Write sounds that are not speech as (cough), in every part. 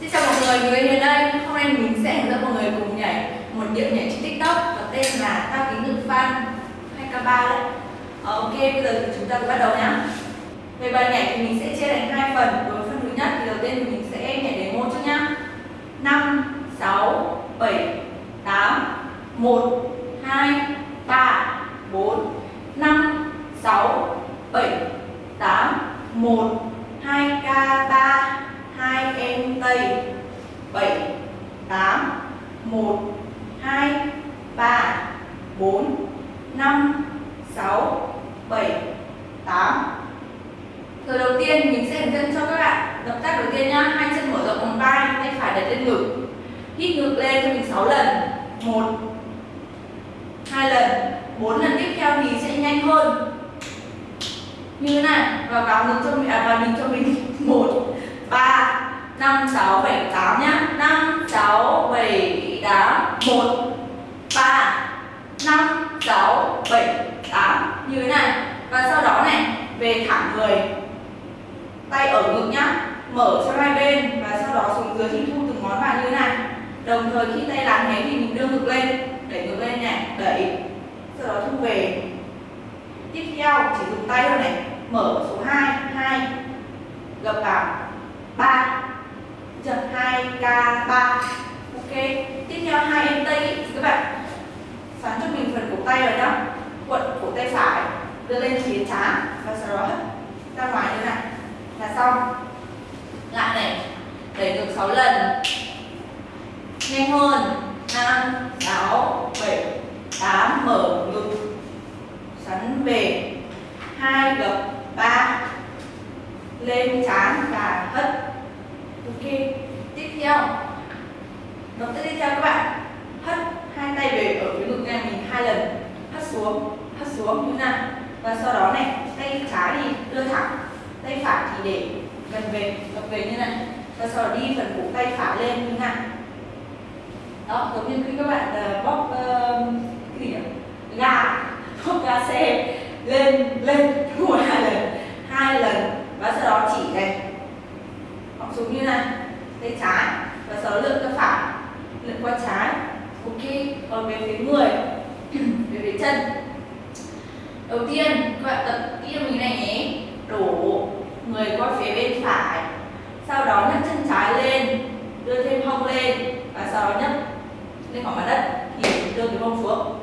Xin chào mọi người, người đến đây Hôm nay mình sẽ hướng dẫn mọi người cùng nhảy một điệu nhảy trên TikTok có tên là Tao kính ngực fan 2K3 đấy. Ok, bây giờ thì chúng ta bắt đầu nhá. Về bài nhảy thì mình sẽ chia thành hai phần Đối với phần thứ nhất thì đầu tiên mình sẽ nhảy đến một trước nhá. 5, 6, 7, 8, 1, 2, 3, 4, 5, 6, 7, 8, 1, 2K3 2 em Tây 7 8 1 2 3 4 5 6 7 8 rồi đầu tiên, mình sẽ hướng dẫn cho các bạn. Động tác đầu tiên nhá, Hai chân mở rộng vòng vai, Tay phải đặt lên ngực. Hít ngực lên cho mình 6 lần. 1 2 lần. 4 lần tiếp theo thì sẽ nhanh hơn. Như thế này, và vào ngực cho mình à vào mình cho mình. 1 3 5 6 7 8 nhá 5 6 7 8 1 3 5 6 7 8 như thế này và sau đó này về thẳng người tay ở ngực nhá mở cho hai bên và sau đó xuống dưới thì thu từng ngón vào như thế này. Đồng thời khi tay làm thế thì mình đưa ngực lên đẩy ngực lên này đẩy. Sau đó thu về. Tiếp theo, chỉ dùng tay thôi này. Mở số 2 2 gập vào. 3 chậm 2k 3 ok. Tiếp theo, hai em tay. Thì các bạn, xoắn cho mình phần cổ tay rồi nhá. Cuộn cổ tay phải. Đưa lên phía trán và sau đó hất ra ngoài như này. Là xong lại này, đẩy ngược 6 lần. Nhanh hơn. 5 6 7 8 mở ngực. Xoắn về hai gập 3 lên chán và hất. Ok, tiếp theo. Động tác tiếp theo các bạn. Hất hai tay về ở phía ngực này mình hai lần. Hất xuống hất xuống như nào? Và sau đó này, tay trái thì đưa thẳng, tay phải thì để gần về gập về như này. Và sau đó đi phần cổ tay phải lên như này đó giống như khi các bạn uh, uh, cái gì nhỉ gà bóc gà xe lên lên một hai lần hai lần và sau đó chỉ này hoặc xuống như này tay trái và sau đó lượn ra phải lượn qua trái ok còn về phía người về phía chân đầu tiên các bạn tập kỹ mình này nhé đổ người qua phía bên phải sau đó nhấc chân trái lên, đưa thêm hông lên và sau đó nhấc lên khỏi mặt đất thì đưa cái mông xuống.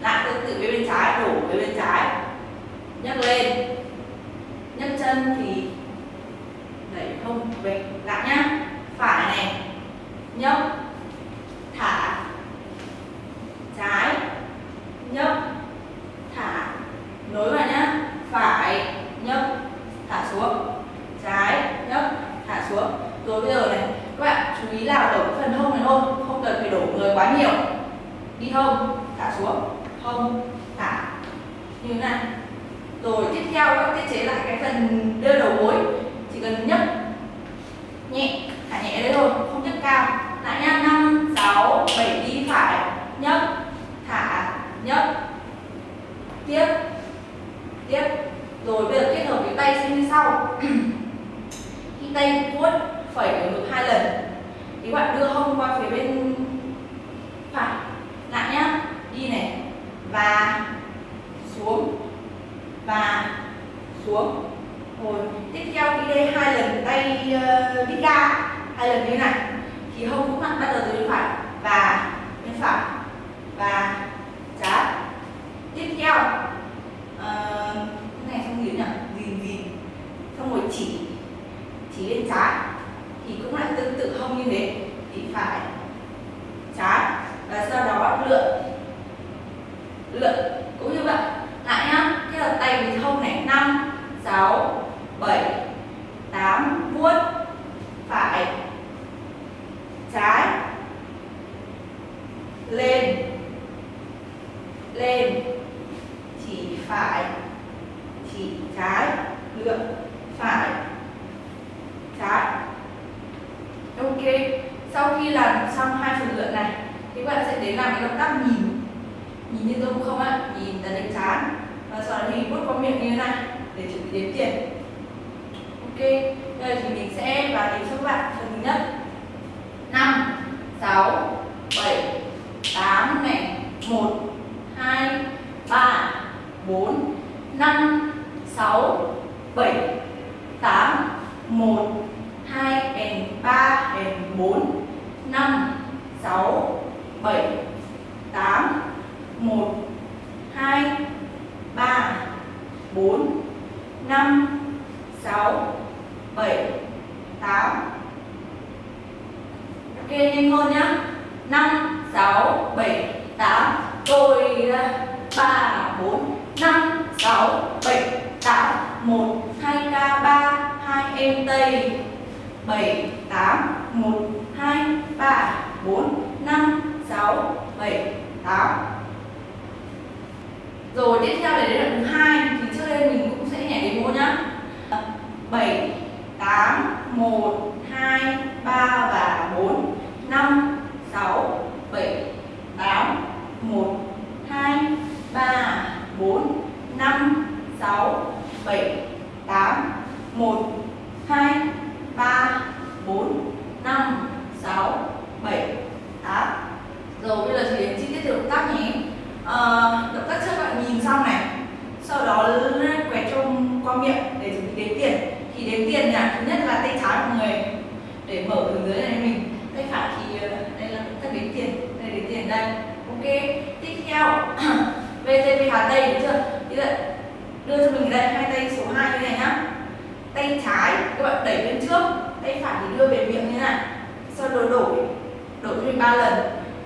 Lại tương tự với bên trái, đổ với bên trái. Nhấc lên. Nhấc chân thì đẩy hông về lại nhá. Phải này. Nhấc thả trái nhấc thả nối vào nhá phải nhấc thả xuống trái nhấc thả xuống rồi bây giờ này các bạn chú ý là ở phần hông này thôi không cần phải đổ người quá nhiều đi hông, thả xuống. Hông, thả. Như thế này. Rồi tiếp theo các tiết chế lại cái phần đưa đầu gối. Chỉ cần nhấc nhẹ, thả nhẹ đấy thôi, không nhấc cao. Lại nha, năm, sáu, bảy, đi phải. Nhấc, thả, nhấc. Tiếp tiếp. Rồi bây giờ kết hợp cái tay sẽ như sau. (clears throat) Khi tay vuốt phẩy ở ngực hai lần, thì bạn đưa hông qua phía bên lại nhá đi này và xuống và xuống. Rồi tiếp theo đi đây hai lần tay uh, đi ca hai lần như này. Thì hông cũng mặt bắt đầu từ bên phải và bên phải và trái tiếp theo uh, cái này không gì nhỉ gìn gìn. Xong rồi chỉ chỉ lên trái. Thì cũng lại tương tự hông như thế. Thì phải bạn sẽ đến làm cái động tác nhìn. Nhìn như tôi cũng không ạ, nhìn tấn đánh chán. Và sau đó thì vuốt qua miệng như thế này, để chuẩn bị đếm tiền. Ok, bây giờ thì mình sẽ vào đếm cho các bạn phần thứ nhất năm, sáu, bảy, tám này, một, hai, ba, bốn, năm, sáu, bảy, tám, một, hai and ba and bốn, năm, sáu 7 8 1 2 3 4 5 6 7 8 Ok, nhanh hơn nhá. 5 6 7 8 Tôi 3 4 5 6 7 8 1 2 k 3 2 em tây. 7 rồi tiếp theo để đến đoạn thứ hai, thì trước đây mình cũng sẽ nhảy demo nhá. Bảy, tám, một, hai, ba và bốn, năm sáu bảy tám một hai ba bốn năm sáu bảy tám một hai ba bốn năm sáu bảy tám rồi bây giờ thì đến chi tiết động tác nhé à, động tác trước bạn nhìn xong này sau đó quẹt trong qua miệng để chuẩn bị đếm tiền thì đếm tiền là thứ nhất là tay trái mọi người để mở từ dưới này mình tay phải thì ờ, đây là động tác đếm tiền đây đếm tiền đây ok tiếp theo VTV Hà Tây được chưa như vậy đưa cho mình đây hai tay số 2 như này nhá. Tay trái các bạn đẩy lên trước tay phải thì đưa về miệng như này. Sau đó đổi đổi cho mình ba lần.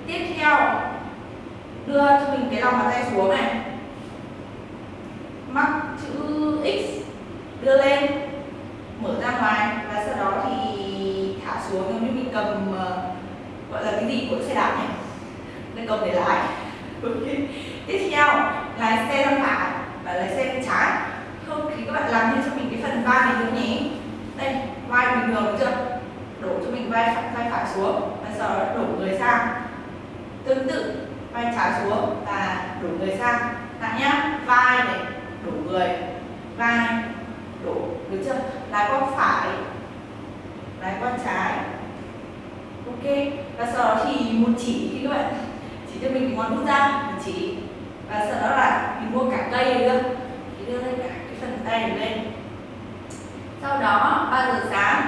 Tiếp theo đưa cho mình cái lòng bàn tay xuống này. Mắc chữ x đưa lên mở ra ngoài và sau đó thì thả xuống giống như mình cầm uh, gọi là cái gì của xe đạp này. Nên cầm để lái. (laughs) Tiếp theo lái xe sang phải và lái xe bên trái không thì các bạn làm thêm cho mình cái phần vai này nữa nhé đây vai bình thường được chưa đổ cho mình vai phải, vai phải xuống và sau đó đổ người sang. Tương tự vai trái xuống và đổ người sang. Lại nhá vai này đổ người. Vai đổ được chưa? Lái qua phải lái qua trái. Ok. Và sau đó thì một chỉ thì các bạn chỉ cho mình cái ngón út ra một chỉ. Và sau đó là mình mua cả cây được chưa? Thì đưa lên cả cái phần tay này lên sau đó 3 giờ sáng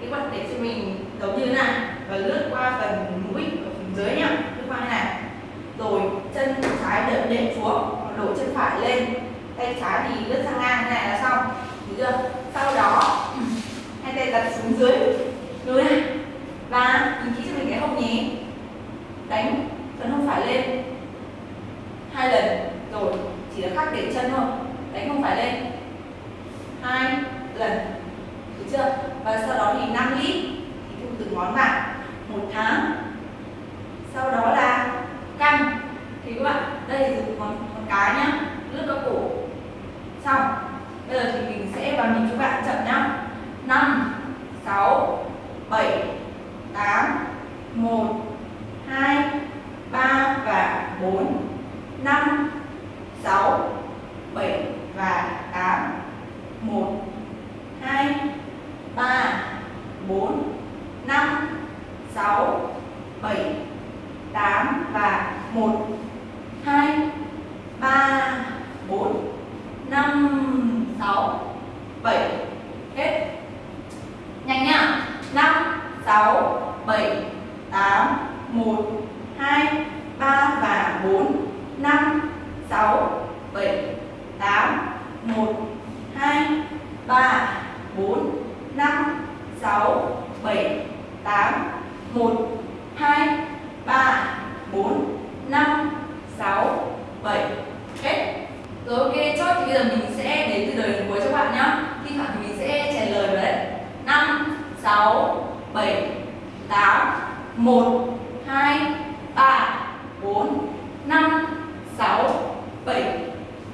các bạn để cho mình giống như thế này, và lướt qua phần mũi ở phần dưới nhá. Lướt qua như này. Rồi, chân trái đệm đệm xuống đổ chân phải lên. Tay trái thì lướt sang ngang như này là xong. Được chưa? Sau đó, hai tay đặt xuống dưới. Như này và sau đó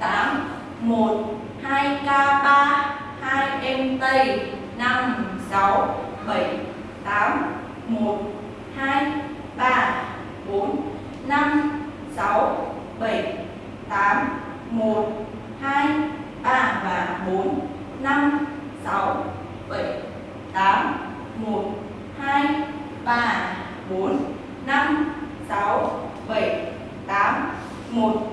8 1 2K3 2 em Tây 5 6 7 8 1 2 3 4 5 6 7 8 1 2 3 và 4 5 6 7 8 1 2 3 4 5 6 7 8 1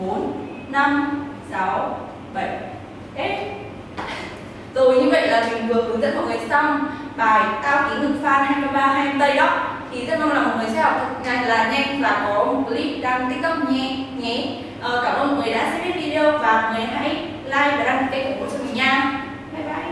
4 5 6 7 hết rồi như vậy là mình vừa hướng dẫn mọi người xong bài cao ký ngực phan 23 20 tây đó. Thì rất mong là mọi người sẽ học thật nhanh là nhanh và có một clip đăng tiktok nhé nhé. Ờ, cảm ơn mọi người đã xem video và mọi người hãy like và đăng ký kênh ủng hộ cho mình nha. Bye bye.